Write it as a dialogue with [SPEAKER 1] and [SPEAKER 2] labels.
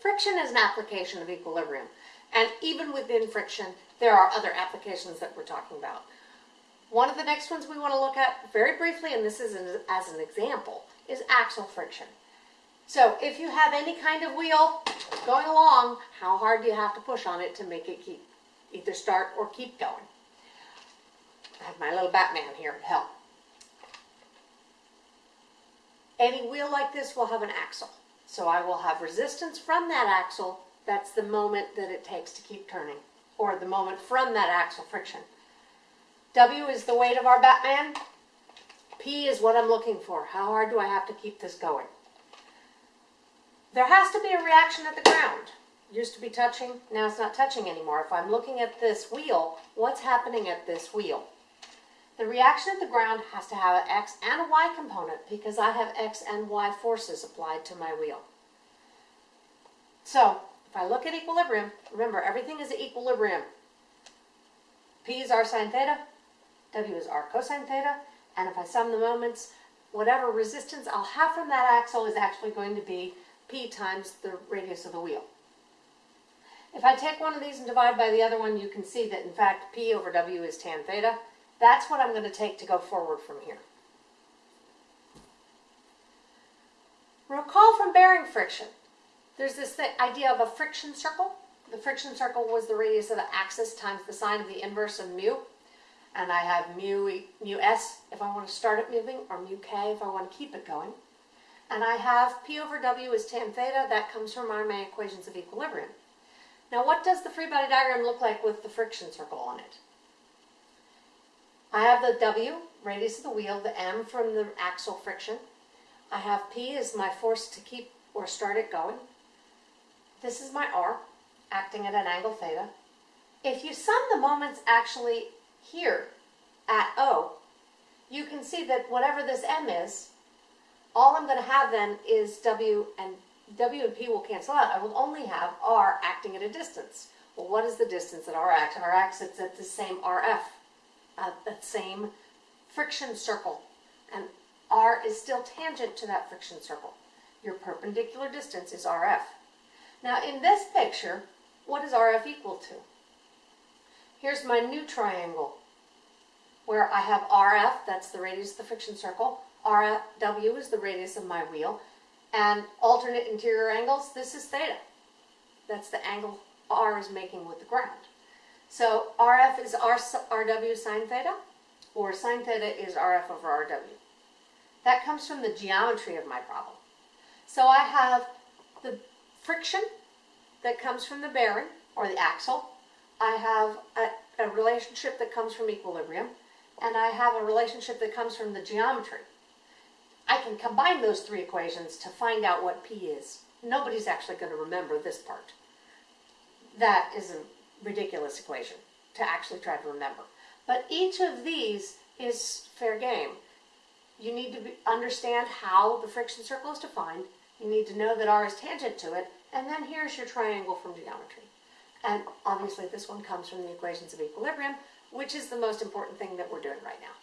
[SPEAKER 1] Friction is an application of equilibrium. And even within friction, there are other applications that we're talking about. One of the next ones we want to look at very briefly, and this is an, as an example, is axial friction. So if you have any kind of wheel going along, how hard do you have to push on it to make it keep either start or keep going? I have my little Batman here to help. Any wheel like this will have an axle. So I will have resistance from that axle. That's the moment that it takes to keep turning, or the moment from that axle friction. W is the weight of our Batman. P is what I'm looking for. How hard do I have to keep this going? There has to be a reaction at the ground. Used to be touching, now it's not touching anymore. If I'm looking at this wheel, what's happening at this wheel? The reaction at the ground has to have an X and a Y component because I have X and Y forces applied to my wheel. So, if I look at equilibrium, remember everything is at equilibrium. P is r sine theta, W is r cosine theta, and if I sum the moments, whatever resistance I'll have from that axle is actually going to be P times the radius of the wheel. If I take one of these and divide by the other one, you can see that in fact P over W is tan theta, that's what I'm going to take to go forward from here. Recall from bearing friction. There's this th idea of a friction circle. The friction circle was the radius of the axis times the sine of the inverse of mu. And I have mu, mu s if I want to start it moving, or mu k if I want to keep it going. And I have p over w is tan theta. That comes from our main equations of equilibrium. Now what does the free body diagram look like with the friction circle on it? I have the W, radius of the wheel, the M from the axle friction. I have P as my force to keep or start it going. This is my R, acting at an angle theta. If you sum the moments actually here at O, you can see that whatever this M is, all I'm going to have then is W and W and P will cancel out. I will only have R acting at a distance. Well, what is the distance that R acts? R acts at the same RF uh, that same friction circle. And R is still tangent to that friction circle. Your perpendicular distance is RF. Now in this picture, what is RF equal to? Here's my new triangle where I have RF, that's the radius of the friction circle, RW is the radius of my wheel, and alternate interior angles, this is theta. That's the angle R is making with the ground. So RF is R, RW sine theta, or sine theta is RF over RW. That comes from the geometry of my problem. So I have the friction that comes from the bearing, or the axle. I have a, a relationship that comes from equilibrium, and I have a relationship that comes from the geometry. I can combine those three equations to find out what P is. Nobody's actually going to remember this part. That is a ridiculous equation to actually try to remember. But each of these is fair game. You need to be, understand how the friction circle is defined. You need to know that R is tangent to it. And then here's your triangle from geometry. And obviously this one comes from the equations of equilibrium, which is the most important thing that we're doing right now.